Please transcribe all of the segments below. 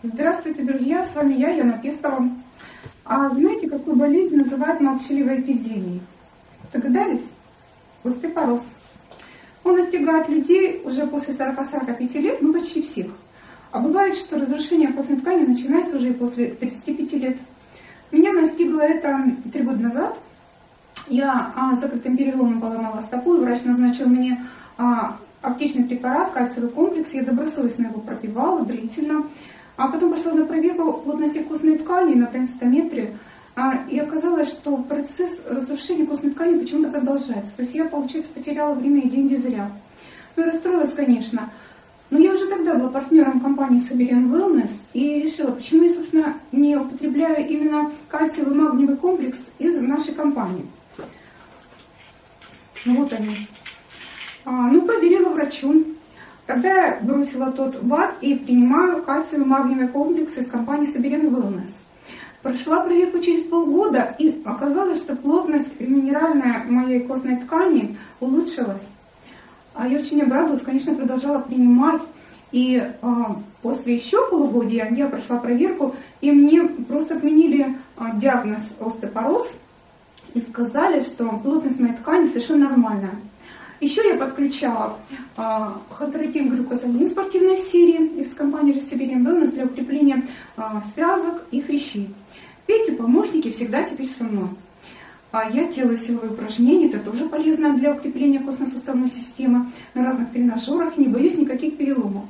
Здравствуйте, друзья! С вами я, Яна Пестова. А знаете, какую болезнь называют молчаливой эпидемией? Догадались? Остеопороз. Он настигает людей уже после 40-45 лет, ну почти всех. А бывает, что разрушение костной ткани начинается уже после 35 лет. Меня настигло это три года назад. Я а, закрытым переломом поломала стопу, и врач назначил мне а, аптечный препарат, кальциевый комплекс. Я добросовестно его пропивала длительно. А потом пошла на проверку плотности костной ткани на тенстометре, а, и оказалось, что процесс разрушения костной ткани почему-то продолжается. То есть я, получается, потеряла время и деньги зря. Ну и расстроилась, конечно. Но я уже тогда была партнером компании Siberian Wellness и решила, почему я, собственно, не употребляю именно кальциевый магниевый комплекс из нашей компании. Вот они. А, ну, поверила врачу. Тогда я бросила тот ВАД и принимаю кальциевый магниевый комплекс из компании Siberian Wellness. Прошла проверку через полгода, и оказалось, что плотность минеральная моей костной ткани улучшилась. А я очень обрадовалась, конечно, продолжала принимать. И а, после еще полугодия я прошла проверку, и мне просто отменили а, диагноз остеопороз и сказали, что плотность моей ткани совершенно нормальная. Еще я подключала а, хотеротин глюкозамин спортивной серии из компании же Siberian Wellness для укрепления а, связок и хрящей. Эти помощники всегда теперь со мной. А я делаю силовые упражнения, это тоже полезно для укрепления костно-суставной системы на разных тренажерах, не боюсь никаких переломов.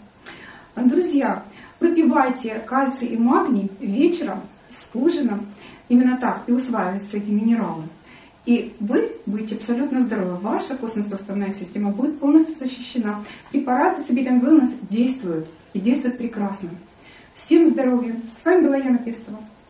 Друзья, пропивайте кальций и магний вечером с ужином, именно так и усваиваются эти минералы. И вы будете абсолютно здоровы. Ваша костно-суставная система будет полностью защищена. Препараты Siberian Wellness действуют. И действуют прекрасно. Всем здоровья. С вами была Яна Пестова.